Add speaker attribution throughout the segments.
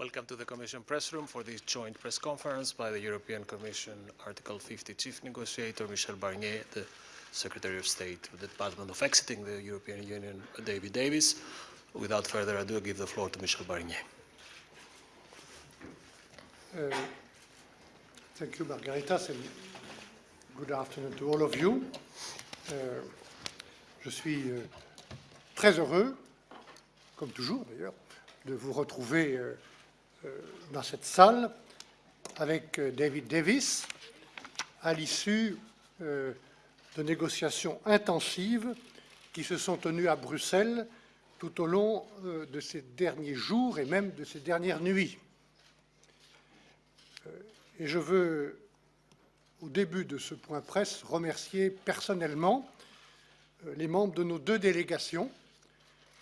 Speaker 1: Welcome to the Commission press room for this joint press conference by the European Commission Article 50 Chief Negotiator Michel Barnier, the Secretary of State of the Department of Exiting the European Union, David Davis. Without further ado, I give the floor to Michel Barnier.
Speaker 2: Uh, thank you, Margaritas, and good afternoon to all of you. Uh, je suis euh, très heureux, comme toujours d'ailleurs, de vous retrouver dans cette salle avec David Davis à l'issue de négociations intensives qui se sont tenues à Bruxelles tout au long de ces derniers jours et même de ces dernières nuits. Et je veux, au début de ce point presse, remercier personnellement les membres de nos deux délégations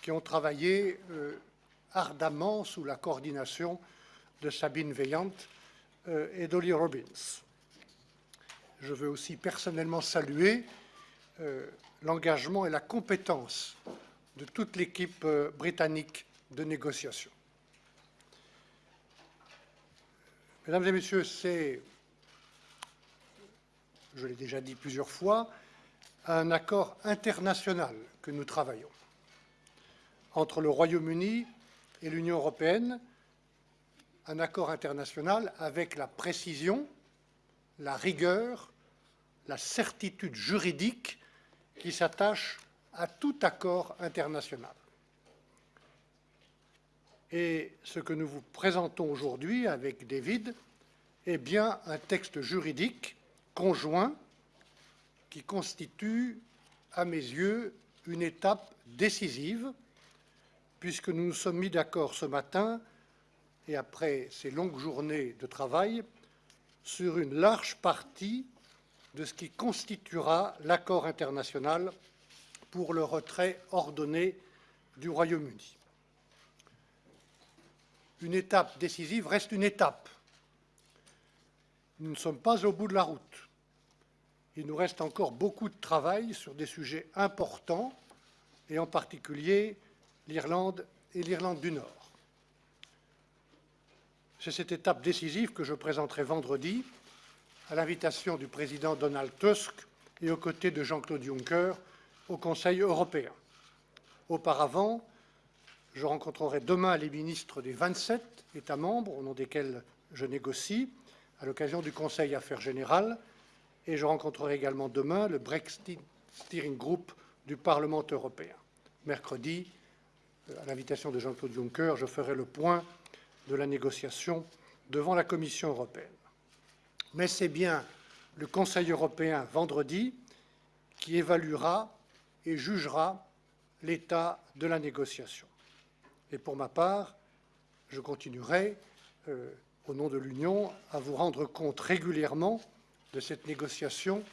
Speaker 2: qui ont travaillé euh, ardemment sous la coordination de Sabine Veillante euh, et d'Olly Robbins. Je veux aussi personnellement saluer euh, l'engagement et la compétence de toute l'équipe britannique de négociation. Mesdames et Messieurs, c'est, je l'ai déjà dit plusieurs fois, un accord international que nous travaillons entre le Royaume-Uni et l'Union européenne, un accord international avec la précision, la rigueur, la certitude juridique qui s'attache à tout accord international. Et ce que nous vous présentons aujourd'hui avec David est bien un texte juridique conjoint qui constitue, à mes yeux, une étape décisive puisque nous nous sommes mis d'accord ce matin, et après ces longues journées de travail, sur une large partie de ce qui constituera l'accord international pour le retrait ordonné du Royaume-Uni. Une étape décisive reste une étape. Nous ne sommes pas au bout de la route. Il nous reste encore beaucoup de travail sur des sujets importants, et en particulier l'Irlande et l'Irlande du Nord. C'est cette étape décisive que je présenterai vendredi à l'invitation du président Donald Tusk et aux côtés de Jean-Claude Juncker au Conseil européen. Auparavant, je rencontrerai demain les ministres des 27 États membres au nom desquels je négocie à l'occasion du Conseil Affaires générales et je rencontrerai également demain le Brexit Steering Group du Parlement européen. Mercredi, à l'invitation de Jean-Claude Juncker, je ferai le point de la négociation devant la Commission européenne. Mais c'est bien le Conseil européen vendredi qui évaluera et jugera l'état de la négociation. Et pour ma part, je continuerai, euh, au nom de l'Union, à vous rendre compte régulièrement de cette négociation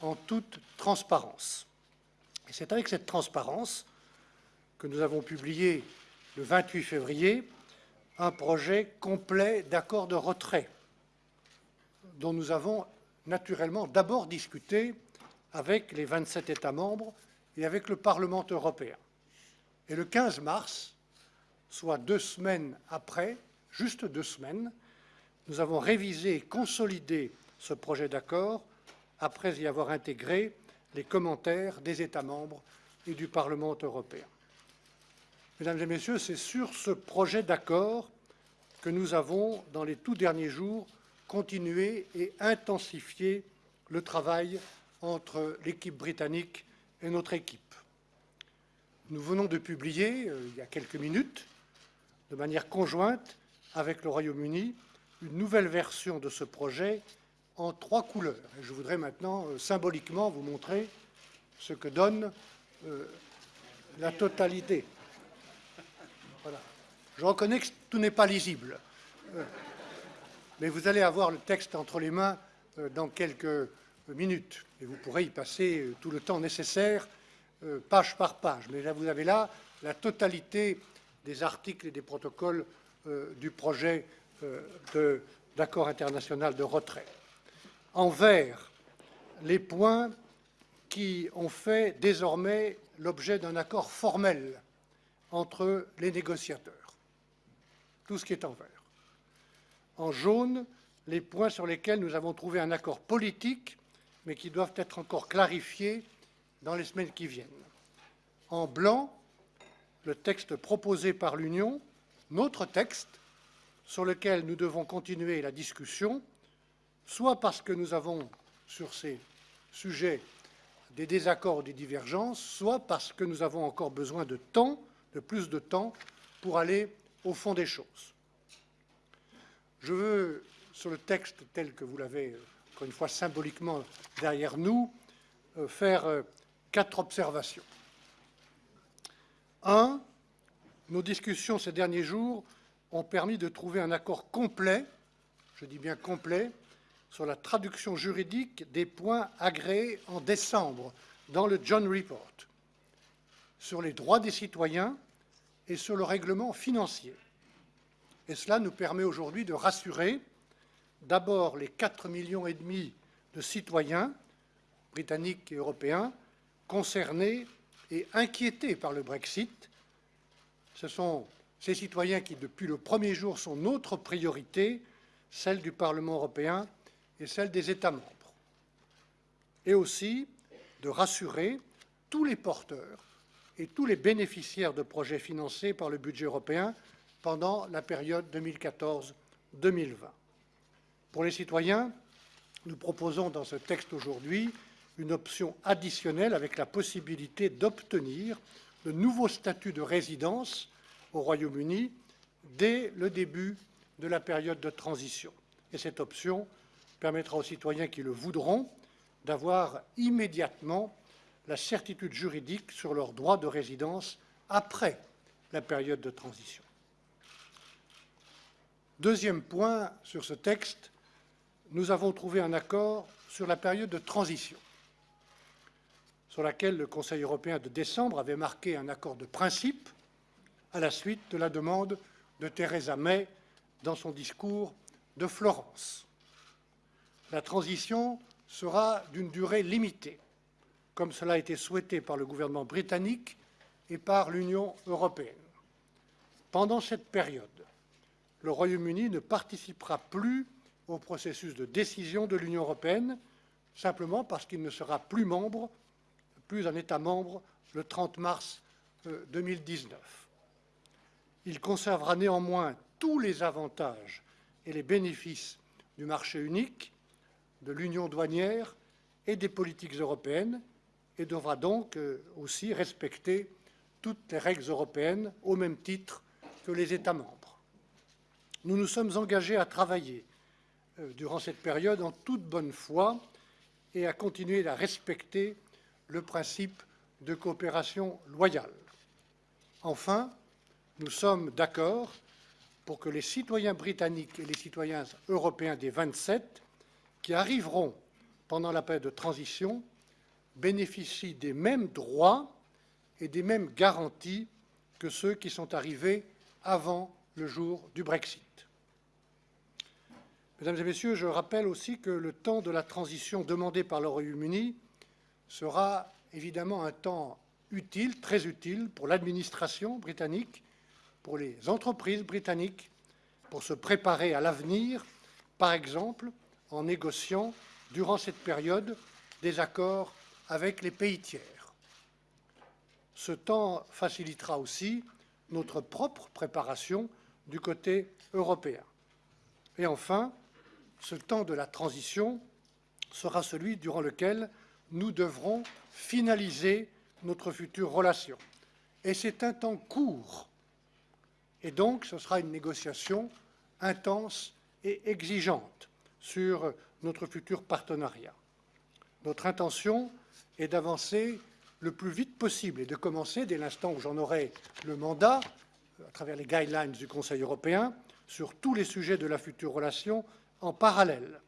Speaker 2: en toute transparence. Et c'est avec cette transparence nous avons publié le 28 février un projet complet d'accord de retrait dont nous avons naturellement d'abord discuté avec les 27 États membres et avec le Parlement européen. Et le 15 mars, soit deux semaines après, juste deux semaines, nous avons révisé et consolidé ce projet d'accord après y avoir intégré les commentaires des États membres et du Parlement européen. Mesdames et Messieurs, c'est sur ce projet d'accord que nous avons, dans les tout derniers jours, continué et intensifié le travail entre l'équipe britannique et notre équipe. Nous venons de publier, euh, il y a quelques minutes, de manière conjointe avec le Royaume-Uni, une nouvelle version de ce projet en trois couleurs. je voudrais maintenant euh, symboliquement vous montrer ce que donne euh, la totalité. Je reconnais que tout n'est pas lisible. Euh, mais vous allez avoir le texte entre les mains euh, dans quelques minutes. Et vous pourrez y passer euh, tout le temps nécessaire, page par page. Mais là, vous avez là la totalité des articles et des protocoles du projet d'accord international de retrait. En vert, les points qui ont fait désormais l'objet d'un accord formel entre les négociateurs tout ce qui est en vert. en jaune les points sur lesquels nous avons trouvé un accord politique, mais qui doivent être encore clarifiés dans les semaines qui viennent. En blanc, le texte proposé par l'Union, notre texte, sur lequel nous devons continuer la discussion, soit parce que nous avons sur ces sujets des désaccords des divergences, soit parce que nous avons encore besoin de temps, de plus de temps, pour aller au fond des choses. Je veux, sur le texte tel que vous l'avez, encore une fois, symboliquement derrière nous, euh, faire euh, quatre observations. Un, nos discussions ces derniers jours ont permis de trouver un accord complet, je dis bien complet, sur la traduction juridique des points agréés en décembre dans le John Report, sur les droits des citoyens et sur le règlement financier. Et cela nous permet aujourd'hui de rassurer d'abord les 4 millions et demi de citoyens britanniques et européens concernés et inquiétés par le Brexit. Ce sont ces citoyens qui, depuis le premier jour, sont notre priorité, celle du Parlement européen et celle des États membres, et aussi de rassurer tous les porteurs et tous les bénéficiaires de projets financés par le budget européen pendant la période 2014-2020. Pour les citoyens, nous proposons dans ce texte aujourd'hui une option additionnelle avec la possibilité d'obtenir de nouveaux statuts de résidence au Royaume-Uni dès le début de la période de transition. Et cette option permettra aux citoyens qui le voudront d'avoir immédiatement la certitude juridique sur leur droit de résidence après la période de transition. Deuxième point sur ce texte, nous avons trouvé un accord sur la période de transition, sur laquelle le Conseil européen de décembre avait marqué un accord de principe à la suite de la demande de Theresa May dans son discours de Florence la transition sera d'une durée limitée, comme cela a été souhaité par le gouvernement britannique et par l'Union européenne. Pendant cette période, le Royaume-Uni ne participera plus au processus de décision de l'Union européenne, simplement parce qu'il ne sera plus membre, plus un État membre, le 30 mars 2019. Euh, Il conservera néanmoins tous les avantages et les bénéfices du marché unique de l'union douanière et des politiques européennes et devra donc euh, aussi respecter toutes les règles européennes au même titre que les États membres. Nous nous sommes engagés à travailler euh, durant cette période en toute bonne foi et à continuer à respecter le principe de coopération loyale. Enfin, nous sommes d'accord pour que les citoyens britanniques et les citoyens européens des 27 qui arriveront pendant la période de transition bénéficient des mêmes droits et des mêmes garanties que ceux qui sont arrivés avant le jour du Brexit. Mesdames et Messieurs, je rappelle aussi que le temps de la transition demandé par le Royaume-Uni sera évidemment un temps utile, très utile pour l'administration britannique, pour les entreprises britanniques, pour se préparer à l'avenir, par exemple en négociant durant cette période des accords avec les pays tiers. Ce temps facilitera aussi notre propre préparation du côté européen. Et enfin, ce temps de la transition sera celui durant lequel nous devrons finaliser notre future relation. Et c'est un temps court. Et donc, ce sera une négociation intense et exigeante sur notre futur partenariat. Notre intention est d'avancer le plus vite possible et de commencer, dès l'instant où j'en aurai le mandat, à travers les guidelines du Conseil européen, sur tous les sujets de la future relation en parallèle.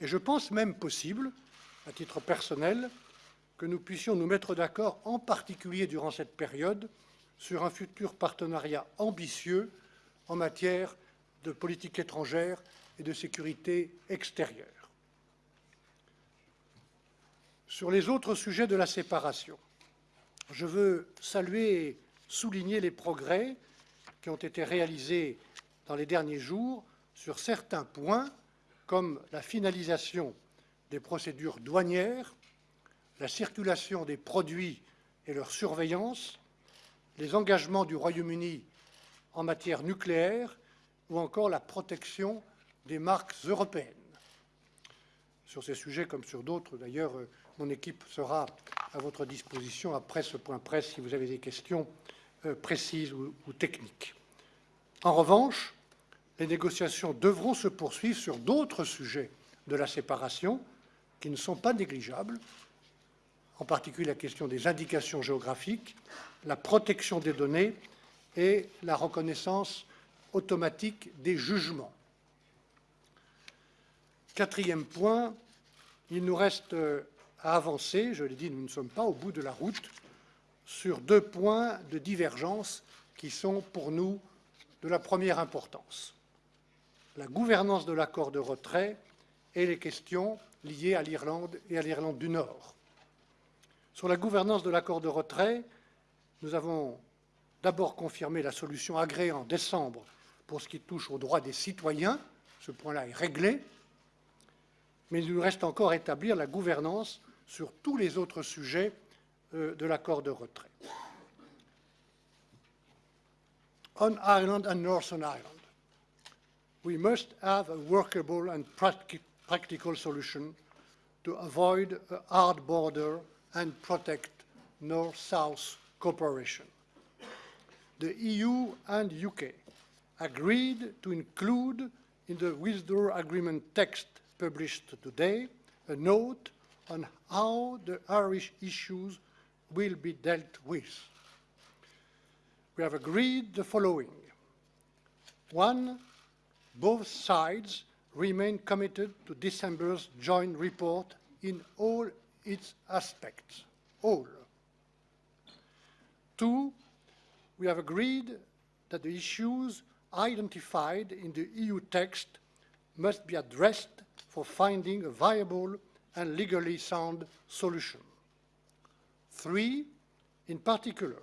Speaker 2: Et je pense même possible, à titre personnel, que nous puissions nous mettre d'accord, en particulier durant cette période, sur un futur partenariat ambitieux en matière de politique étrangère et de sécurité extérieure. Sur les autres sujets de la séparation, je veux saluer et souligner les progrès qui ont été réalisés dans les derniers jours sur certains points, comme la finalisation des procédures douanières, la circulation des produits et leur surveillance, les engagements du Royaume-Uni en matière nucléaire ou encore la protection des marques européennes. Sur ces sujets, comme sur d'autres, d'ailleurs, euh, mon équipe sera à votre disposition après ce point presse si vous avez des questions euh, précises ou, techniques. En revanche, les négociations devront se poursuivre sur d'autres sujets de la séparation qui ne sont pas négligeables, en particulier la question des indications géographiques, la protection des données et la reconnaissance automatique des jugements. Quatrième point, il nous reste euh, à avancer, je l'ai dit, nous ne sommes pas au bout de la route, sur deux points de divergence qui sont pour nous de la première importance. La gouvernance de l'accord de retrait et les questions liées à l'Irlande et à l'Irlande du Nord. Sur la gouvernance de l'accord de retrait, nous avons d'abord confirmé la solution agréée en décembre pour ce qui touche aux droits des citoyens. Ce point-là est réglé. Mais il nous reste encore à établir la gouvernance sur tous les autres sujets euh, de l'accord de retrait. On Ireland and Northern Ireland, we must have a workable and practical solution to avoid a hard border and protect North-South cooperation. The EU and UK agreed to include in the withdrawal agreement text published today a note on how the Irish issues will be dealt with. We have agreed the following. One, both sides remain committed to December's joint report in all its aspects, all. Two, we have agreed that the issues identified in the EU text must be addressed for finding a viable and legally sound solution. Three, in particular,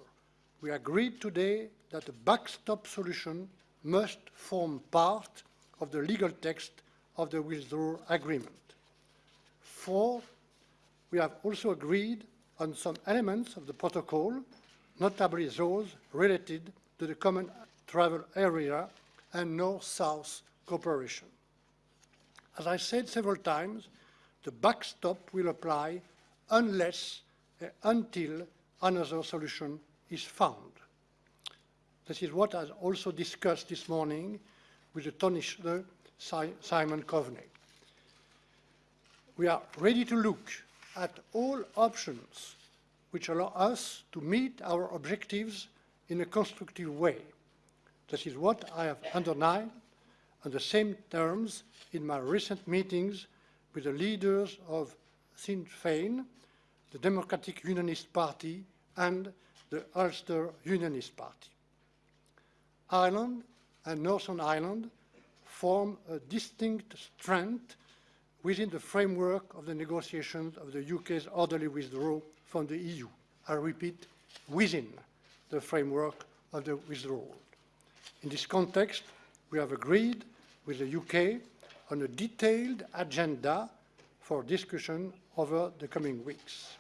Speaker 2: we agreed today that a backstop solution must form part of the legal text of the withdrawal agreement. Four, we have also agreed on some elements of the protocol, notably those related to the common travel area and North-South cooperation. As I said several times, the backstop will apply unless uh, until another solution is found. This is what I also discussed this morning with the Taoiseach Simon Coveney. We are ready to look at all options which allow us to meet our objectives in a constructive way. This is what I have underlined on the same terms in my recent meetings with the leaders of Sinn Féin, the Democratic Unionist Party, and the Ulster Unionist Party. Ireland and Northern Ireland form a distinct strand within the framework of the negotiations of the UK's orderly withdrawal from the EU. I repeat, within the framework of the withdrawal. In this context, we have agreed with the UK on a detailed agenda for discussion over the coming weeks.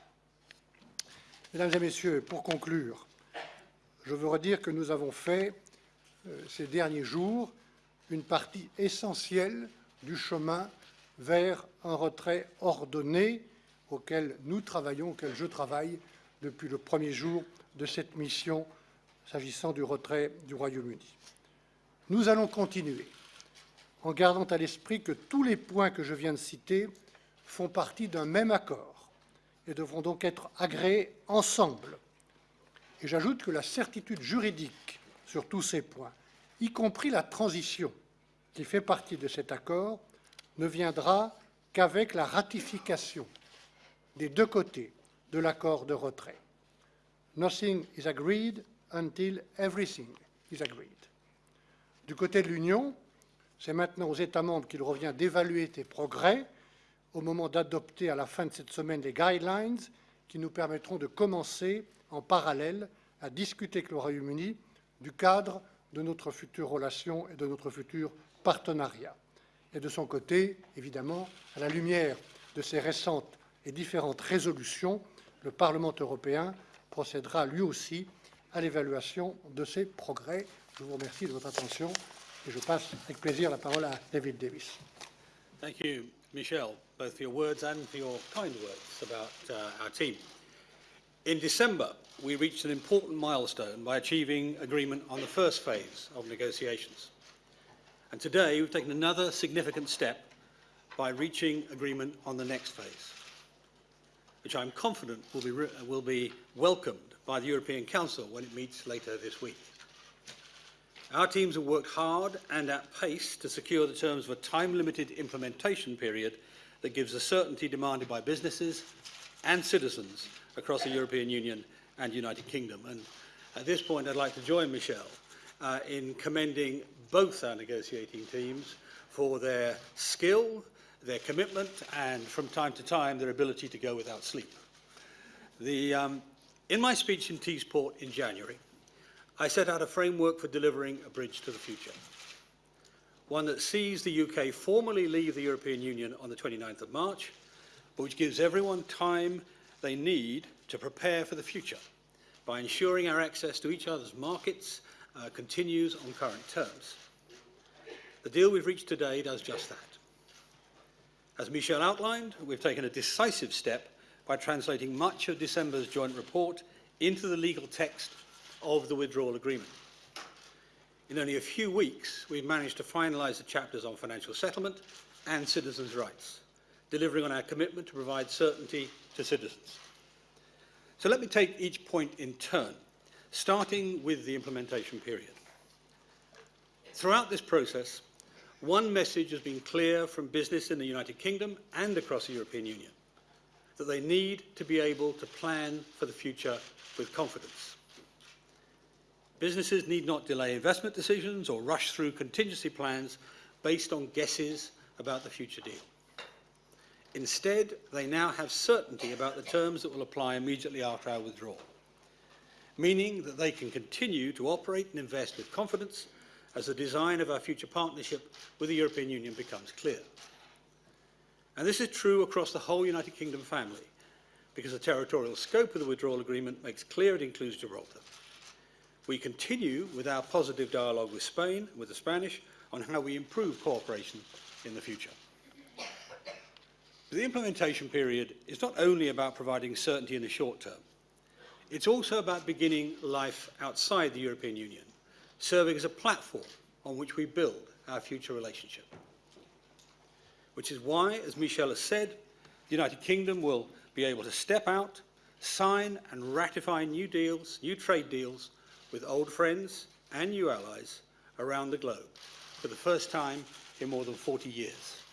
Speaker 2: Mesdames et Messieurs, pour conclure, je veux redire que nous avons fait euh, ces derniers jours une partie essentielle du chemin vers un retrait ordonné auquel nous travaillons, auquel je travaille depuis le premier jour de cette mission s'agissant du retrait du Royaume-Uni. Nous allons continuer en gardant à l'esprit que tous les points que je viens de citer font partie d'un même accord et devront donc être agréés ensemble. Et j'ajoute que la certitude juridique sur tous ces points, y compris la transition qui fait partie de cet accord, ne viendra qu'avec la ratification des deux côtés de l'accord de retrait. Nothing is agreed until everything is agreed. Du côté de l'Union, c'est maintenant aux États membres qu'il revient d'évaluer tes progrès au moment d'adopter à la fin de cette semaine les guidelines qui nous permettront de commencer en parallèle à discuter avec le Royaume-Uni du cadre de notre future relation et de notre futur partenariat. Et de son côté, évidemment, à la lumière de ces récentes et différentes résolutions, le Parlement européen procédera lui aussi à l'évaluation de ces progrès. Je vous remercie de votre attention et je passe avec plaisir la parole à David Davis.
Speaker 3: Thank you, Michel, both for your words and for your kind words about uh, our team. In December, we reached an important milestone by achieving agreement on the first phase of negotiations. And today, we've taken another significant step by reaching agreement on the next phase, which I'm confident will be, will be welcomed by the European Council when it meets later this week. Our teams have worked hard and at pace to secure the terms of a time-limited implementation period that gives the certainty demanded by businesses and citizens across the European Union and United Kingdom. And at this point, I'd like to join Michelle uh, in commending both our negotiating teams for their skill, their commitment, and from time to time, their ability to go without sleep. The, um, in my speech in Teesport in January, I set out a framework for delivering a bridge to the future. One that sees the UK formally leave the European Union on the 29th of March, but which gives everyone time they need to prepare for the future by ensuring our access to each other's markets uh, continues on current terms. The deal we've reached today does just that. As Michel outlined, we've taken a decisive step by translating much of December's joint report into the legal text of the withdrawal agreement. In only a few weeks, we've managed to finalise the chapters on financial settlement and citizens' rights, delivering on our commitment to provide certainty to citizens. So let me take each point in turn, starting with the implementation period. Throughout this process, one message has been clear from business in the United Kingdom and across the European Union, that they need to be able to plan for the future with confidence. Businesses need not delay investment decisions or rush through contingency plans based on guesses about the future deal. Instead, they now have certainty about the terms that will apply immediately after our withdrawal, meaning that they can continue to operate and invest with confidence as the design of our future partnership with the European Union becomes clear. And this is true across the whole United Kingdom family, because the territorial scope of the withdrawal agreement makes clear it includes Gibraltar. We continue with our positive dialogue with Spain, with the Spanish, on how we improve cooperation in the future. The implementation period is not only about providing certainty in the short term, it's also about beginning life outside the European Union, serving as a platform on which we build our future relationship. Which is why, as Michel has said, the United Kingdom will be able to step out, sign and ratify new deals, new trade deals with old friends and new allies around the globe for the first time in more than 40 years.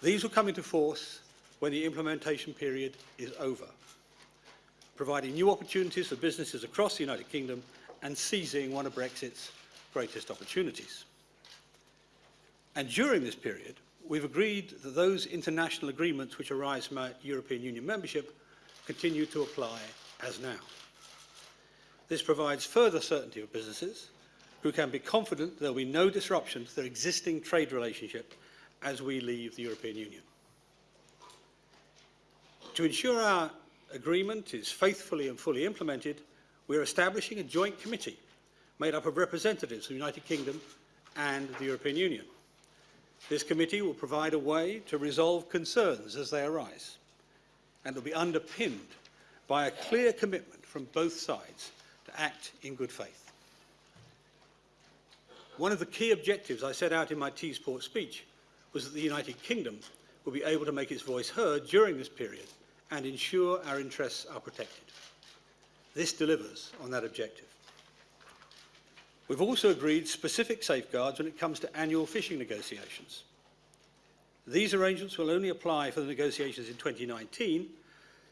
Speaker 3: These will come into force when the implementation period is over, providing new opportunities for businesses across the United Kingdom and seizing one of Brexit's greatest opportunities. And during this period, we've agreed that those international agreements which arise from our European Union membership continue to apply as now. This provides further certainty for businesses who can be confident there will be no disruption to their existing trade relationship as we leave the European Union. To ensure our agreement is faithfully and fully implemented, we are establishing a joint committee made up of representatives of the United Kingdom and the European Union. This committee will provide a way to resolve concerns as they arise and will be underpinned by a clear commitment from both sides to act in good faith. One of the key objectives I set out in my T-Sport speech was that the United Kingdom will be able to make its voice heard during this period and ensure our interests are protected. This delivers on that objective. We've also agreed specific safeguards when it comes to annual fishing negotiations. These arrangements will only apply for the negotiations in 2019,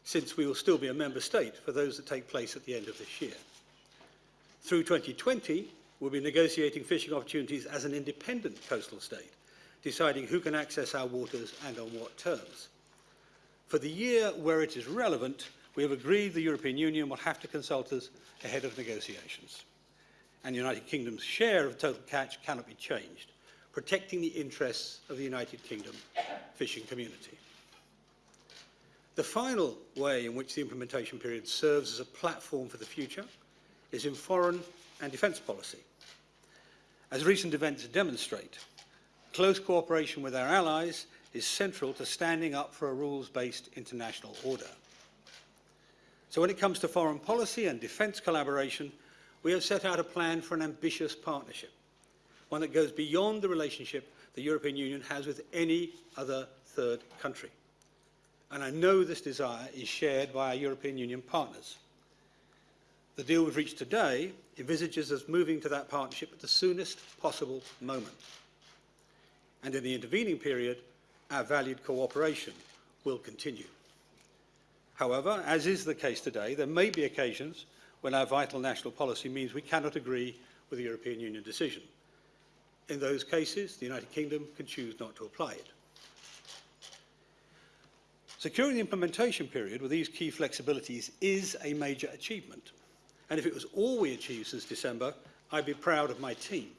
Speaker 3: since we will still be a member state for those that take place at the end of this year. Through 2020, we'll be negotiating fishing opportunities as an independent coastal state, deciding who can access our waters and on what terms. For the year where it is relevant, we have agreed the European Union will have to consult us ahead of negotiations. and the United Kingdom's share of total catch cannot be changed, protecting the interests of the United Kingdom fishing community. The final way in which the implementation period serves as a platform for the future is in foreign and defence policy. As recent events demonstrate, close cooperation with our allies is central to standing up for a rules-based international order. So when it comes to foreign policy and defence collaboration, we have set out a plan for an ambitious partnership, one that goes beyond the relationship the European Union has with any other third country. And I know this desire is shared by our European Union partners. The deal we've reached today envisages us moving to that partnership at the soonest possible moment. And in the intervening period, our valued cooperation will continue. However, as is the case today, there may be occasions when our vital national policy means we cannot agree with the European Union decision. In those cases, the United Kingdom can choose not to apply it. Securing the implementation period with these key flexibilities is a major achievement. And if it was all we achieved since December, I'd be proud of my team.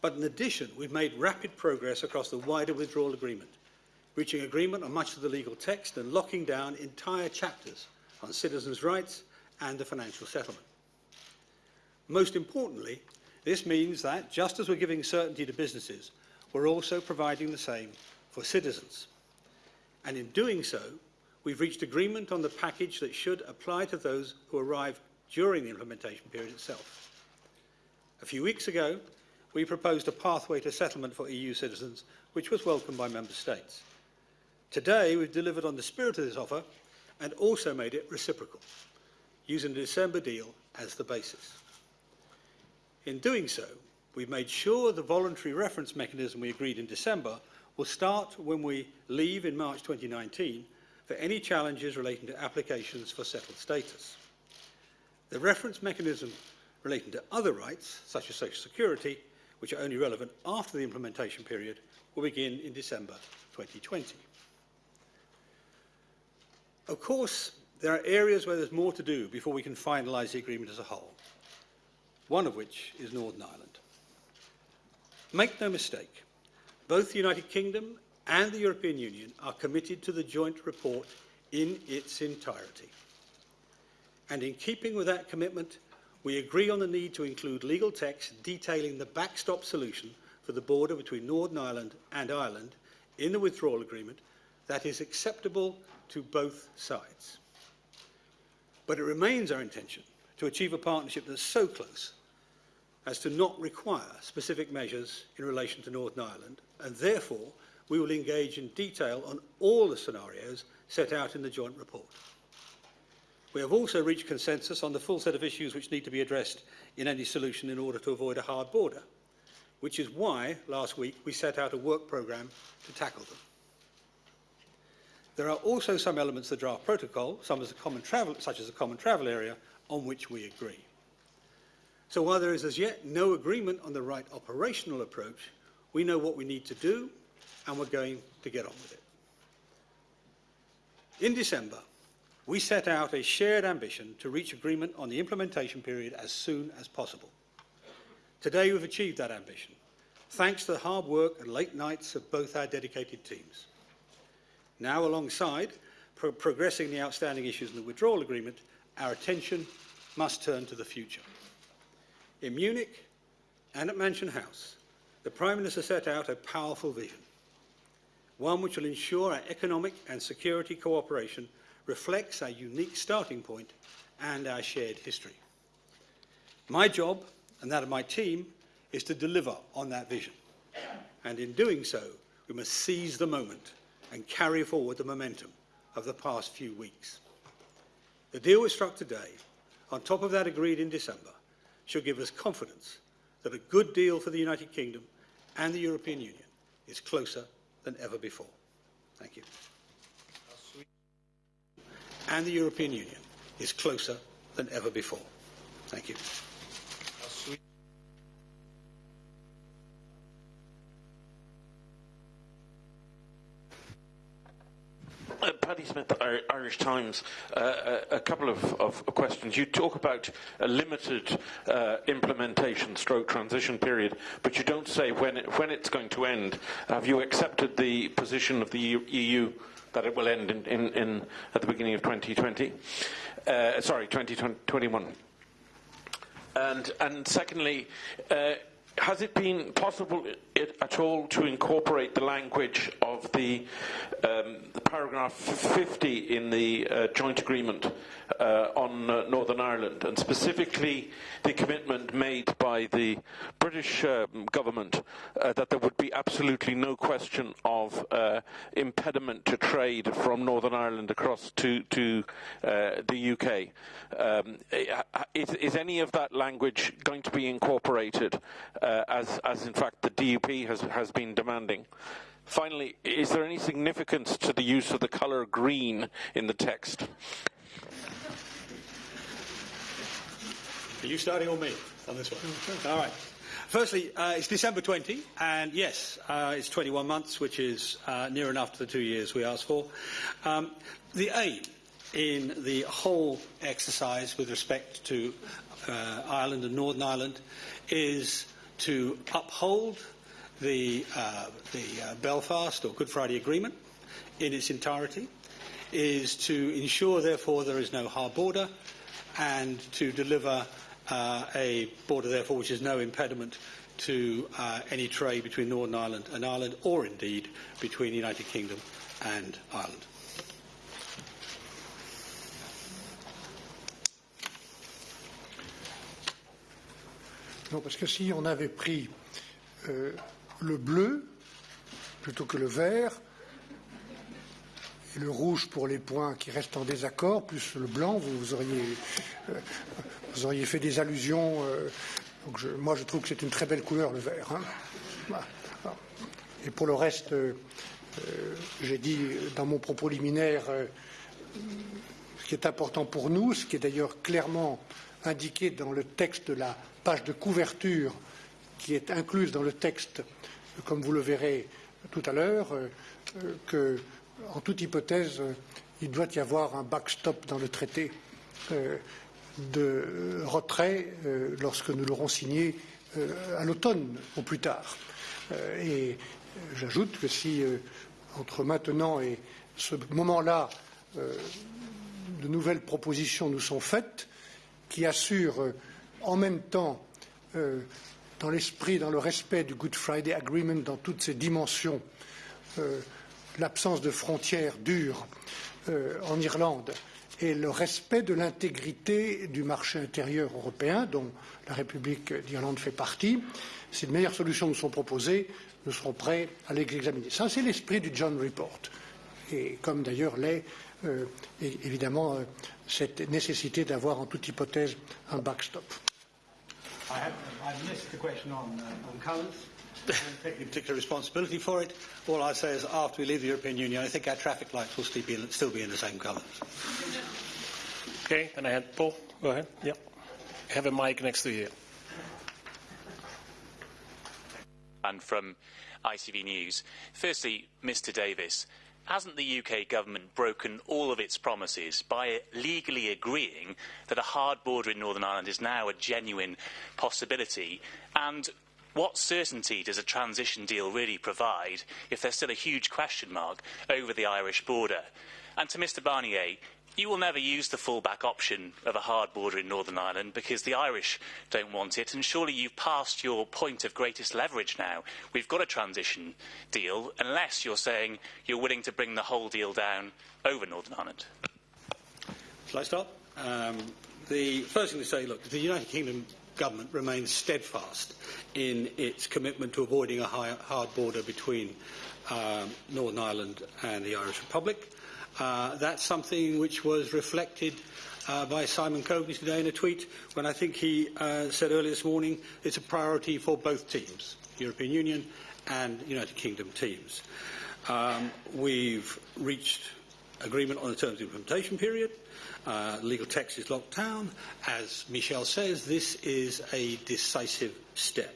Speaker 3: But in addition, we've made rapid progress across the wider withdrawal agreement, reaching agreement on much of the legal text and locking down entire chapters on citizens' rights and the financial settlement. Most importantly, this means that, just as we're giving certainty to businesses, we're also providing the same for citizens. And in doing so, we've reached agreement on the package that should apply to those who arrive during the implementation period itself. A few weeks ago, we proposed a pathway to settlement for EU citizens, which was welcomed by Member States. Today, we've delivered on the spirit of this offer and also made it reciprocal, using the December deal as the basis. In doing so, we've made sure the voluntary reference mechanism we agreed in December will start when we leave in March 2019 for any challenges relating to applications for settled status. The reference mechanism relating to other rights, such as social security, which are only relevant after the implementation period, will begin in December 2020. Of course, there are areas where there's more to do before we can finalise the agreement as a whole, one of which is Northern Ireland. Make no mistake, both the United Kingdom and the European Union are committed to the joint report in its entirety. And in keeping with that commitment, we agree on the need to include legal text detailing the backstop solution for the border between Northern Ireland and Ireland in the withdrawal agreement that is acceptable to both sides. But it remains our intention to achieve a partnership that's so close as to not require specific measures in relation to Northern Ireland, and therefore we will engage in detail on all the scenarios set out in the joint report. We have also reached consensus on the full set of issues which need to be addressed in any solution in order to avoid a hard border, which is why last week we set out a work programme to tackle them. There are also some elements of the draft protocol, as travel, such as the common travel area, on which we agree. So while there is as yet no agreement on the right operational approach, we know what we need to do and we're going to get on with it. In December, we set out a shared ambition to reach agreement on the implementation period as soon as possible. Today we've achieved that ambition, thanks to the hard work and late nights of both our dedicated teams. Now, alongside pro progressing the outstanding issues in the withdrawal agreement, our attention must turn to the future. In Munich and at Mansion House, the Prime Minister set out a powerful vision, one which will ensure our economic and security cooperation reflects our unique starting point and our shared history. My job and that of my team is to deliver on that vision. And in doing so, we must seize the moment and carry forward the momentum of the past few weeks. The deal we struck today, on top of that agreed in December, should give us confidence that a good deal for the United Kingdom and the European Union is closer than ever before. Thank you and the European Union is closer than ever before. Thank you.
Speaker 4: Uh, Paddy Smith, Irish Times. Uh, a, a couple of, of questions. You talk about a limited uh, implementation stroke transition period, but you don't say when, it, when it's going to end. Have you accepted the position of the EU that it will end in, in, in, at the beginning of 2020? Uh, sorry, 2021. And, and secondly, uh, has it been possible it, at all to incorporate the language of the, um, the paragraph 50 in the uh, joint agreement uh, on uh, Northern Ireland, and specifically the commitment made by the British um, government uh, that there would be absolutely no question of uh, impediment to trade from Northern Ireland across to, to uh, the UK? Um, is, is any of that language going to be incorporated? as, as in fact the DUP has, has been demanding. Finally, is there any significance to the use of the colour green in the text?
Speaker 3: Are you starting or me on this one? All right. Firstly, uh, it's December 20, and yes, uh, it's 21 months, which is uh, near enough to the two years we asked for. Um, the aim in the whole exercise with respect to uh, Ireland and Northern Ireland is to uphold the, uh, the uh, Belfast or Good Friday Agreement in its entirety, is to ensure, therefore, there is no hard border, and to deliver uh, a border, therefore, which is no impediment to uh, any trade between Northern Ireland and Ireland, or indeed between the United Kingdom and Ireland.
Speaker 2: Non, parce que si on avait pris euh, le bleu plutôt que le vert, et le rouge pour les points qui restent en désaccord, plus le blanc, vous, euh, auriez fait des allusions. Euh, moi, je trouve que c'est une très belle couleur, le vert. Hein. Et pour le reste, euh, j'ai dit dans mon propos liminaire ce qui est important pour nous, ce qui est d'ailleurs clairement indiqué dans le texte de la page de couverture qui est incluse dans le texte, comme vous le verrez tout à l'heure, euh, que, en toute hypothèse, il doit y avoir un backstop dans le traité euh, de retrait euh, lorsque nous l'aurons signé à l'automne au plus tard. et j'ajoute que si entre maintenant et ce moment-là, de nouvelles propositions nous sont faites qui assurent en même temps, euh, dans l'esprit, dans le respect du Good Friday Agreement, dans toutes ses dimensions, euh, l'absence de frontières dures euh, en Irlande et le respect de l'intégrité du marché intérieur européen, dont la République d'Irlande fait partie. Si de meilleures solutions nous sont proposées, nous serons prêts à les examiner. Ça, c'est l'esprit du John Report. Et comme d'ailleurs l'est euh, évidemment cette nécessité d'avoir en toute hypothèse un backstop.
Speaker 3: I have, I've missed the question on, uh, on colours. I don't take any particular responsibility for it. All I say is after we leave the European Union, I think our traffic lights will still be in, still be in the same colours.
Speaker 1: Okay, and I had Paul. Go ahead. Yeah. Have a mic next to you.
Speaker 5: And from ICV News. Firstly, Mr Davis, hasn't the UK government broken all of its promises by legally agreeing that a hard border in Northern Ireland is now a genuine possibility? And what certainty does a transition deal really provide if there's still a huge question mark over the Irish border? And to Mr Barnier, you will never use the fallback option of a hard border in Northern Ireland because the Irish don't want it, and surely you've passed your point of greatest leverage now. We've got a transition deal, unless you're saying you're willing to bring the whole deal down over Northern Ireland.
Speaker 3: Shall I start? Um, the first thing to say, look, the United Kingdom government remains steadfast in its commitment to avoiding a high, hard border between um, Northern Ireland and the Irish Republic. Uh, that's something which was reflected uh, by Simon Coveney today in a tweet when I think he uh, said earlier this morning it's a priority for both teams, European Union and United Kingdom teams. Um, we've reached agreement on the terms of implementation period. Uh, legal text is locked down. As Michel says, this is a decisive step.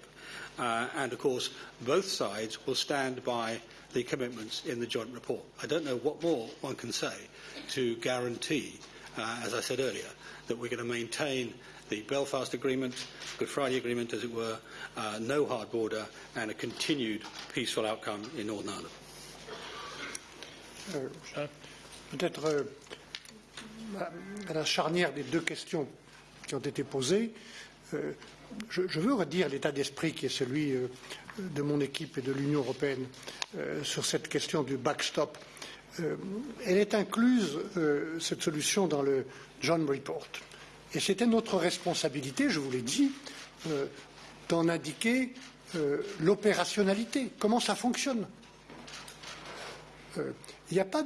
Speaker 3: Uh, and of course, both sides will stand by the commitments in the joint report. I don't know what more one can say to guarantee, uh, as I said earlier, that we're going to maintain the Belfast Agreement, Good Friday Agreement, as it were, uh, no hard border, and a continued peaceful outcome in Northern Ireland.
Speaker 2: Euh, Peut-être euh, à la charnière des deux questions qui ont été posées, euh, je, veux redire l'état d'esprit qui est celui de mon équipe et de l'Union européenne euh, sur cette question du backstop. Euh, elle est incluse, cette solution, dans le John Report. Et c'était notre responsabilité, je vous l'ai dit, d'en indiquer l'opérationnalité, comment ça fonctionne. Il n'y a pas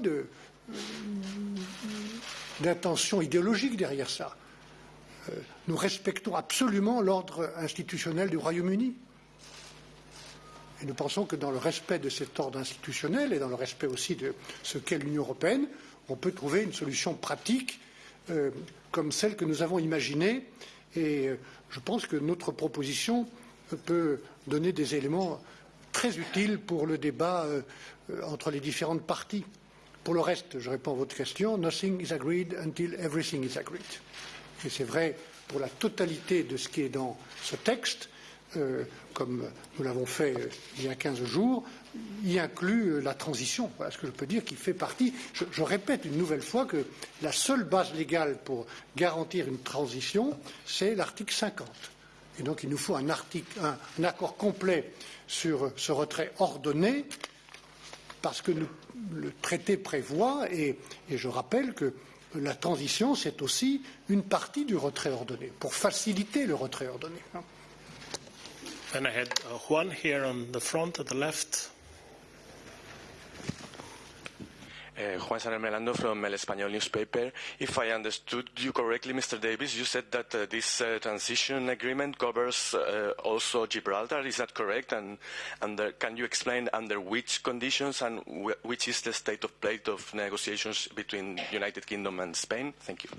Speaker 2: d'intention idéologique derrière ça. Euh, nous respectons absolument l'ordre institutionnel du Royaume-Uni. Nous pensons que dans le respect de cet ordre institutionnel et dans le respect aussi de ce qu'est l'Union européenne, on peut trouver une solution pratique euh, comme celle que nous avons imaginée. Et euh, je pense que notre proposition peut donner des éléments très utiles pour le débat euh, entre les différentes parties. Pour le reste, je réponds à votre question, nothing is agreed until everything is agreed. Et c'est vrai pour la totalité de ce qui est dans ce texte, euh, comme nous l'avons fait euh, il y a 15 jours, y inclut euh, la transition. Voilà ce que je peux dire qui fait partie. Je, répète une nouvelle fois que la seule base légale pour garantir une transition, c'est l'article 50. Et donc il nous faut un, accord complet sur ce retrait ordonné parce que le traité prévoit, et, et, je rappelle que la transition, c'est aussi une partie du retrait ordonné, pour faciliter le retrait ordonné.
Speaker 1: Then I had uh, Juan here on the front, at the left.
Speaker 6: Uh, Juan Saner Melando from El Español newspaper. If I understood you correctly, Mr. Davis, you said that uh, this uh, transition agreement covers uh, also Gibraltar. Is that correct? And under, can you explain under which conditions and wh which is the state of play of negotiations between United Kingdom and Spain? Thank you.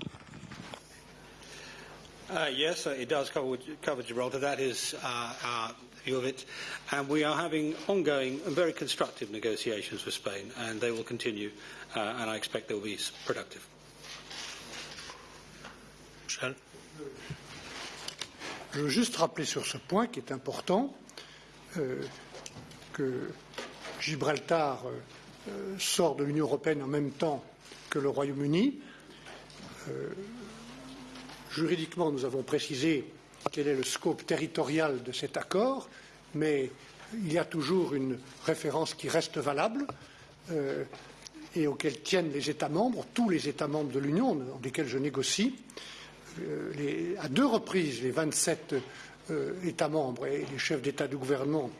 Speaker 3: Uh, yes, uh, it does cover, cover Gibraltar. That is our view of it. And we are having ongoing and very constructive negotiations with Spain, and they will continue, uh, and I expect they will be productive.
Speaker 1: Michel?
Speaker 2: Je veux juste rappeler sur ce point qui est important euh, que Gibraltar euh, sort de l'Union européenne en même temps que le Royaume-Uni. Juridiquement, nous avons précisé quel est le scope territorial de cet accord, mais il y a toujours une référence qui reste valable euh, et auquel tiennent les États membres, tous les États membres de l'Union, dans lesquels je négocie. Euh, à deux reprises, les 27 euh, États membres et les chefs d'État de gouvernement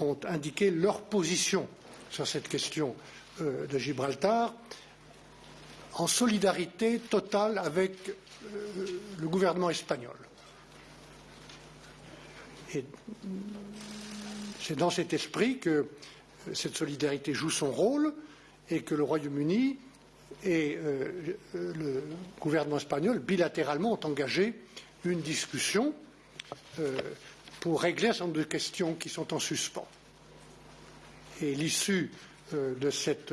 Speaker 2: ont indiqué leur position sur cette question de Gibraltar en solidarité totale avec euh, le gouvernement espagnol. C'est dans cet esprit que cette solidarité joue son rôle et que le Royaume-Uni et euh, le gouvernement espagnol, bilatéralement, ont engagé une discussion euh, pour régler un certain nombre de questions qui sont en suspens. Et l'issue de cette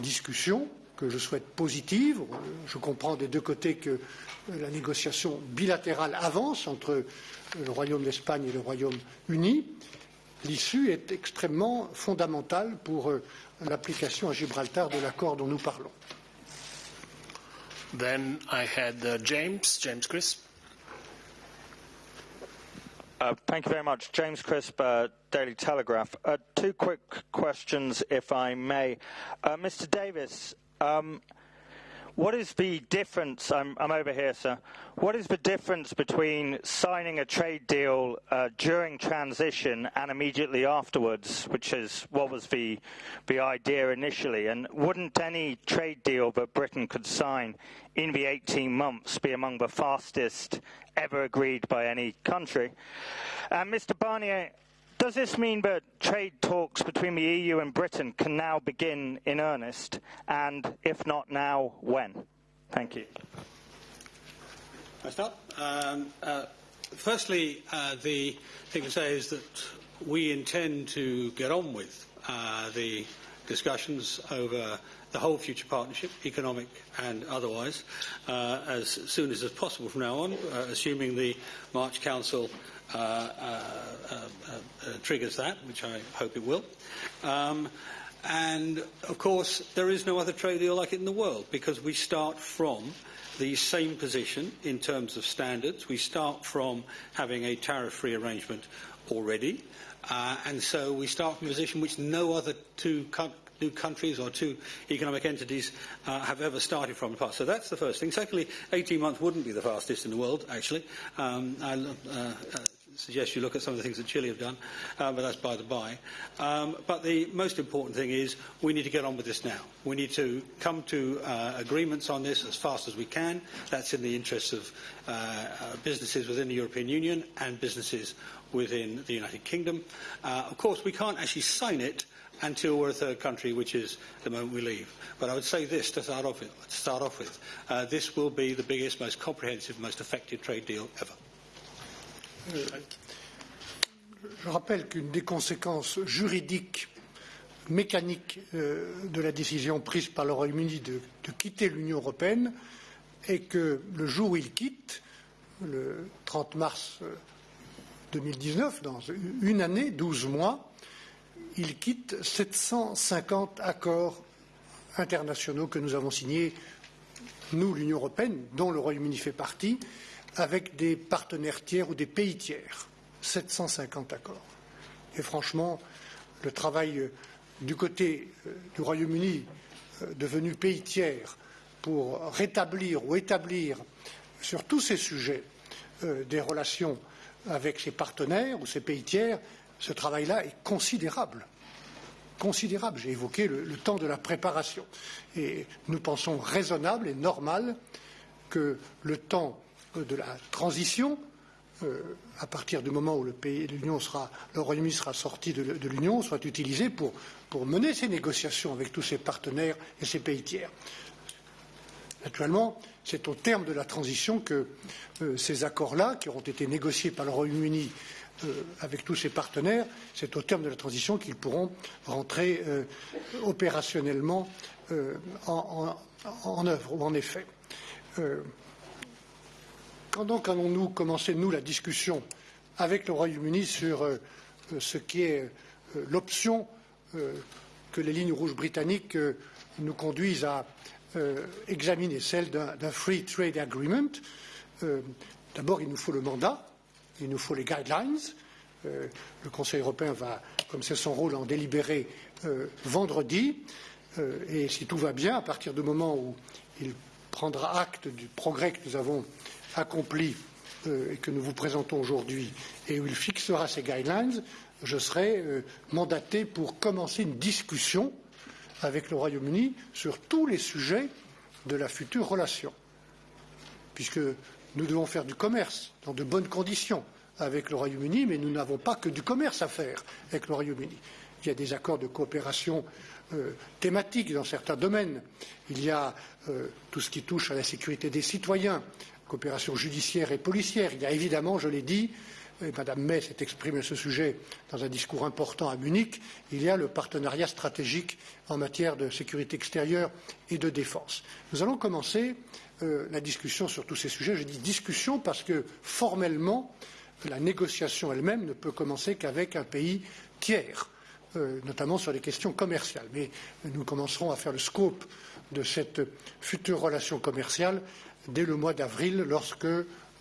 Speaker 2: discussion, que je souhaite positive, je comprends des deux côtés que la négociation bilatérale avance entre le Royaume d'Espagne et le Royaume-Uni, l'issue est extrêmement fondamentale pour euh, l'application à Gibraltar de l'accord dont nous parlons.
Speaker 1: Then I had uh, James, James Crisp.
Speaker 7: Uh, thank you very much. James Crisp, uh, Daily Telegraph. Uh, two quick questions, if I may. Uh, Mr. Davis, um, what is the difference? I'm, I'm, over here, sir. What is the difference between signing a trade deal uh, during transition and immediately afterwards, which is what was the the idea initially? And wouldn't any trade deal that Britain could sign in the 18 months be among the fastest ever agreed by any country? And Mr. Barnier. Does this mean that trade talks between the EU and Britain can now begin in earnest? And if not now, when? Thank you.
Speaker 3: I start. Um, uh, firstly, uh, the thing to say is that we intend to get on with uh, the discussions over the whole future partnership, economic and otherwise, uh, as soon as is possible from now on, uh, assuming the March Council triggers that, which I hope it will. Um, and of course, there is no other trade deal like it in the world because we start from the same position in terms of standards. We start from having a tariff-free arrangement already. Uh, and so we start from a position which no other two co- new countries or two economic entities uh, have ever started from the past. So that's the first thing. Secondly, 18 months wouldn't be the fastest in the world, actually. Um, I uh, uh, suggest you look at some of the things that Chile have done, uh, but that's by the by. Um, but the most important thing is we need to get on with this now. We need to come to uh, agreements on this as fast as we can. That's in the interests of uh, uh, businesses within the European Union and businesses within the United Kingdom. Uh, of course, we can't actually sign it until we're a third country, which is the moment we leave. But I would say this to start off with. Start off with. This will be the biggest, most comprehensive, most effective trade deal ever.
Speaker 2: Je rappelle qu'une des conséquences juridiques, mécaniques euh, de la décision prise par le Royaume-Uni de, de quitter l'Union européenne est que le jour où il quitte, le 30 mars euh, 2019, dans une année, 12 mois, il quitte 750 accords internationaux que nous avons signés, nous, l'Union européenne, dont le Royaume-Uni fait partie, avec des partenaires tiers ou des pays tiers. 750 accords. Et franchement, le travail euh, du côté euh, du Royaume-Uni, euh, devenu pays tiers, pour rétablir ou établir sur tous ces sujets des relations avec ses partenaires ou ses pays tiers, ce travail-là est considérable. Considérable. J'ai évoqué le, le, temps de la préparation. Et nous pensons raisonnable et normal que le temps de la transition, euh, à partir du moment où le Royaume-Uni sera sorti de, l'Union, soit utilisé pour, mener ces négociations avec tous ses partenaires et ses pays tiers. Naturellement, c'est au terme de la transition que euh, ces accords-là, qui auront été négociés par le Royaume-Uni euh, avec tous ses partenaires, c'est au terme de la transition qu'ils pourront rentrer euh, opérationnellement euh, en, en, en, œuvre ou en effet. Euh, quand donc allons-nous commencer, nous, la discussion avec le Royaume-Uni sur euh, ce qui est euh, l'option euh, que les lignes rouges britanniques euh, nous conduisent à euh, examiner, celle d'un Free Trade Agreement euh, D'abord, il nous faut le mandat, il nous faut les guidelines. le Conseil européen va, comme c'est son rôle, en délibérer vendredi. et si tout va bien, à partir du moment où il prendra acte du progrès que nous avons accompli euh, et que nous vous présentons aujourd'hui et où il fixera ces guidelines, je serai euh, mandaté pour commencer une discussion avec le Royaume-Uni sur tous les sujets de la future relation, puisque nous devons faire du commerce dans de bonnes conditions avec le Royaume-Uni, mais nous n'avons pas que du commerce à faire avec le Royaume-Uni. Il y a des accords de coopération euh, thématiques dans certains domaines. Il y a euh, tout ce qui touche à la sécurité des citoyens, coopération judiciaire et policière. Il y a évidemment, je l'ai dit, et Mme May s'est exprimée à ce sujet dans un discours important à Munich, il y a le partenariat stratégique en matière de sécurité extérieure et de défense. Nous allons commencer euh, la discussion sur tous ces sujets. Je dis discussion parce que formellement, la négociation elle-même ne peut commencer qu'avec un pays tiers, euh, notamment sur les questions commerciales. Mais nous commencerons à faire le scope de cette future relation commerciale dès le mois d'avril, lorsque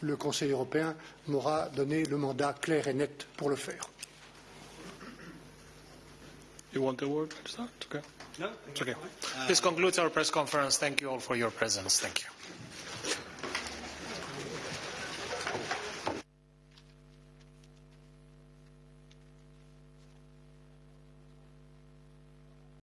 Speaker 2: le Conseil européen m'aura donné le mandat clair et net pour le faire.
Speaker 1: You want the word start? Okay.
Speaker 3: No,
Speaker 1: Okay. This concludes our press conference. Thank you all for your presence. Thank you.